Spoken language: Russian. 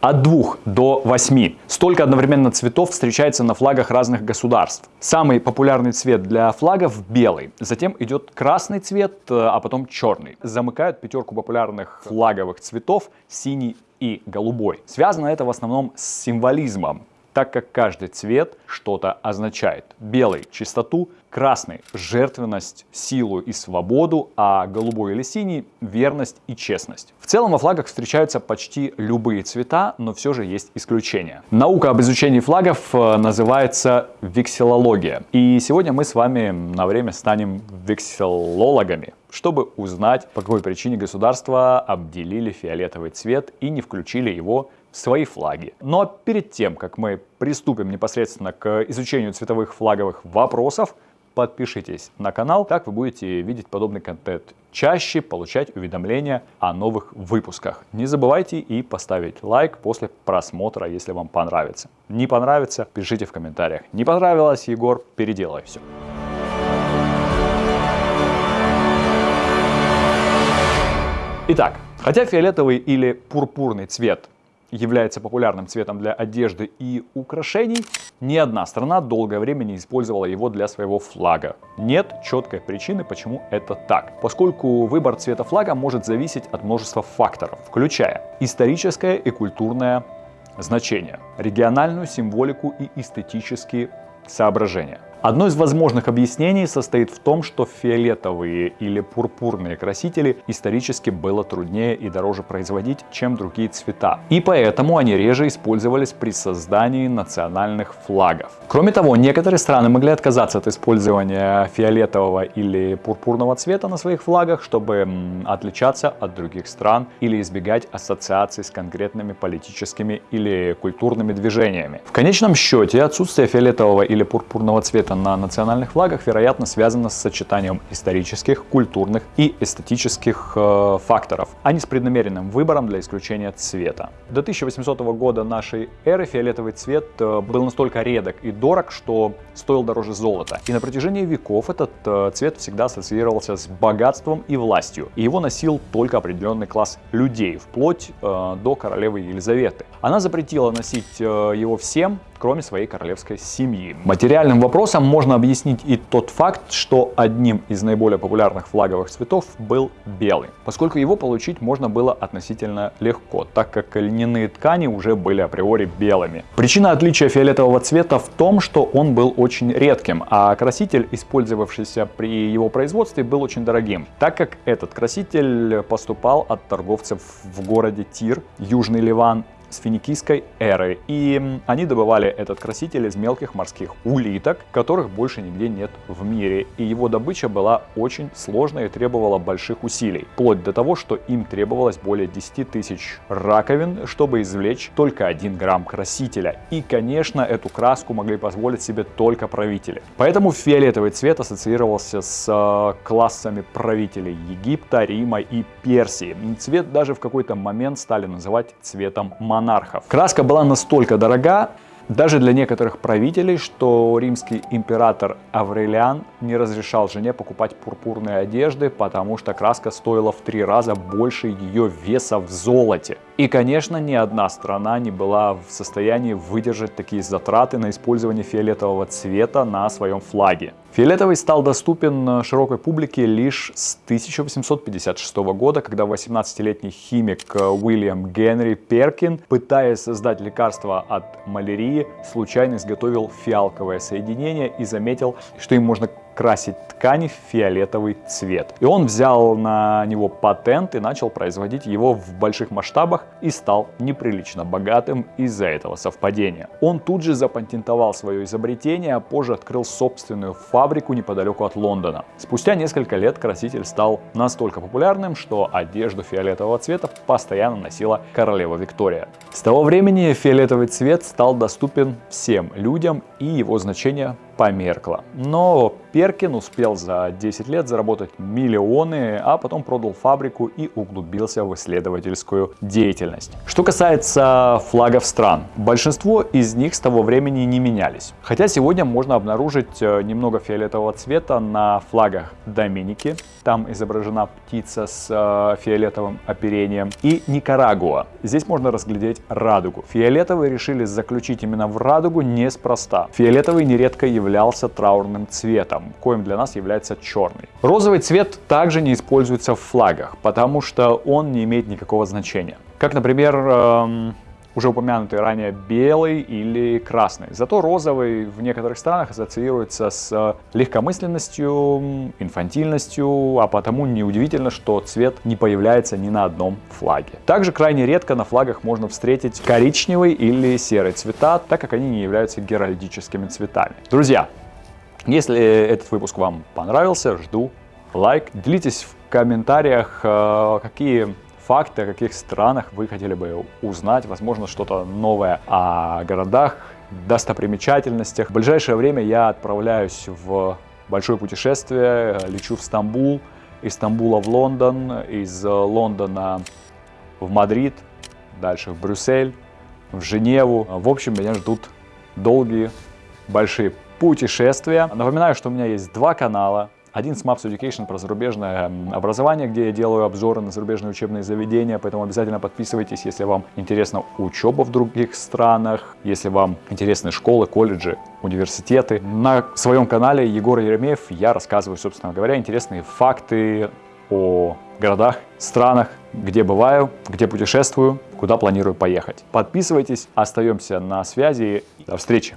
От 2 до 8. Столько одновременно цветов встречается на флагах разных государств. Самый популярный цвет для флагов белый. Затем идет красный цвет, э, а потом черный. Замыкают пятерку популярных флаговых цветов синий и голубой. Связано это в основном с символизмом так как каждый цвет что-то означает. Белый – чистоту, красный – жертвенность, силу и свободу, а голубой или синий – верность и честность. В целом во флагах встречаются почти любые цвета, но все же есть исключения. Наука об изучении флагов э, называется векселология. И сегодня мы с вами на время станем векселологами чтобы узнать, по какой причине государства обделили фиолетовый цвет и не включили его свои флаги. Но перед тем, как мы приступим непосредственно к изучению цветовых флаговых вопросов, подпишитесь на канал, так вы будете видеть подобный контент чаще, получать уведомления о новых выпусках. Не забывайте и поставить лайк после просмотра, если вам понравится. Не понравится, пишите в комментариях. Не понравилось, Егор, переделай все. Итак, хотя фиолетовый или пурпурный цвет является популярным цветом для одежды и украшений, ни одна страна долгое время не использовала его для своего флага. Нет четкой причины, почему это так, поскольку выбор цвета флага может зависеть от множества факторов, включая историческое и культурное значение, региональную символику и эстетические соображения. Одно из возможных объяснений состоит в том, что фиолетовые или пурпурные красители исторически было труднее и дороже производить, чем другие цвета. И поэтому они реже использовались при создании национальных флагов. Кроме того, некоторые страны могли отказаться от использования фиолетового или пурпурного цвета на своих флагах, чтобы отличаться от других стран или избегать ассоциаций с конкретными политическими или культурными движениями. В конечном счете, отсутствие фиолетового или пурпурного цвета цвета на национальных флагах, вероятно, связано с сочетанием исторических, культурных и эстетических э, факторов, а не с преднамеренным выбором для исключения цвета. До 1800 года нашей эры фиолетовый цвет э, был настолько редок и дорог, что стоил дороже золота. И на протяжении веков этот э, цвет всегда ассоциировался с богатством и властью. И его носил только определенный класс людей, вплоть э, до королевы Елизаветы. Она запретила носить э, его всем, кроме своей королевской семьи. Материальным вопросом можно объяснить и тот факт, что одним из наиболее популярных флаговых цветов был белый, поскольку его получить можно было относительно легко, так как льняные ткани уже были априори белыми. Причина отличия фиолетового цвета в том, что он был очень редким, а краситель, использовавшийся при его производстве, был очень дорогим, так как этот краситель поступал от торговцев в городе Тир, Южный Ливан, с финикийской эры. И они добывали этот краситель из мелких морских улиток, которых больше нигде нет в мире. И его добыча была очень сложной и требовала больших усилий. Вплоть до того, что им требовалось более 10 тысяч раковин, чтобы извлечь только 1 грамм красителя. И, конечно, эту краску могли позволить себе только правители. Поэтому фиолетовый цвет ассоциировался с э, классами правителей Египта, Рима и Персии. Цвет даже в какой-то момент стали называть цветом ман монархов. Краска была настолько дорога, даже для некоторых правителей, что римский император Аврелиан не разрешал жене покупать пурпурные одежды, потому что краска стоила в три раза больше ее веса в золоте. И, конечно, ни одна страна не была в состоянии выдержать такие затраты на использование фиолетового цвета на своем флаге. Фиолетовый стал доступен широкой публике лишь с 1856 года, когда 18-летний химик Уильям Генри Перкин, пытаясь создать лекарство от малярии, случайно изготовил фиалковое соединение и заметил, что им можно красить ткани в фиолетовый цвет. И он взял на него патент и начал производить его в больших масштабах и стал неприлично богатым из-за этого совпадения. Он тут же запатентовал свое изобретение, а позже открыл собственную фабрику неподалеку от Лондона. Спустя несколько лет краситель стал настолько популярным, что одежду фиолетового цвета постоянно носила королева Виктория. С того времени фиолетовый цвет стал доступен всем людям и его значение померкла. Но Перкин успел за 10 лет заработать миллионы, а потом продал фабрику и углубился в исследовательскую деятельность. Что касается флагов стран, большинство из них с того времени не менялись. Хотя сегодня можно обнаружить э, немного фиолетового цвета на флагах Доминики, там изображена птица с э, фиолетовым оперением, и Никарагуа. Здесь можно разглядеть радугу. Фиолетовые решили заключить именно в радугу неспроста. Фиолетовый нередко являлся траурным цветом, коим для нас является черный. Розовый цвет также не используется в флагах, потому что он не имеет никакого значения. Как, например, эм, уже упомянутый ранее белый или красный. Зато розовый в некоторых странах ассоциируется с э, легкомысленностью, инфантильностью, а потому неудивительно, что цвет не появляется ни на одном флаге. Также крайне редко на флагах можно встретить коричневый или серый цвета, так как они не являются геральдическими цветами. Друзья, если этот выпуск вам понравился, жду лайк. Делитесь в комментариях, э, какие факты, о каких странах вы хотели бы узнать, возможно, что-то новое о городах, достопримечательностях. В ближайшее время я отправляюсь в большое путешествие, лечу в Стамбул, из Стамбула в Лондон, из Лондона в Мадрид, дальше в Брюссель, в Женеву. В общем, меня ждут долгие, большие путешествия. Напоминаю, что у меня есть два канала. Один Smapse Education про зарубежное образование, где я делаю обзоры на зарубежные учебные заведения, поэтому обязательно подписывайтесь, если вам интересна учеба в других странах, если вам интересны школы, колледжи, университеты. На своем канале Егор Еремеев я рассказываю, собственно говоря, интересные факты о городах, странах, где бываю, где путешествую, куда планирую поехать. Подписывайтесь, остаемся на связи. До встречи!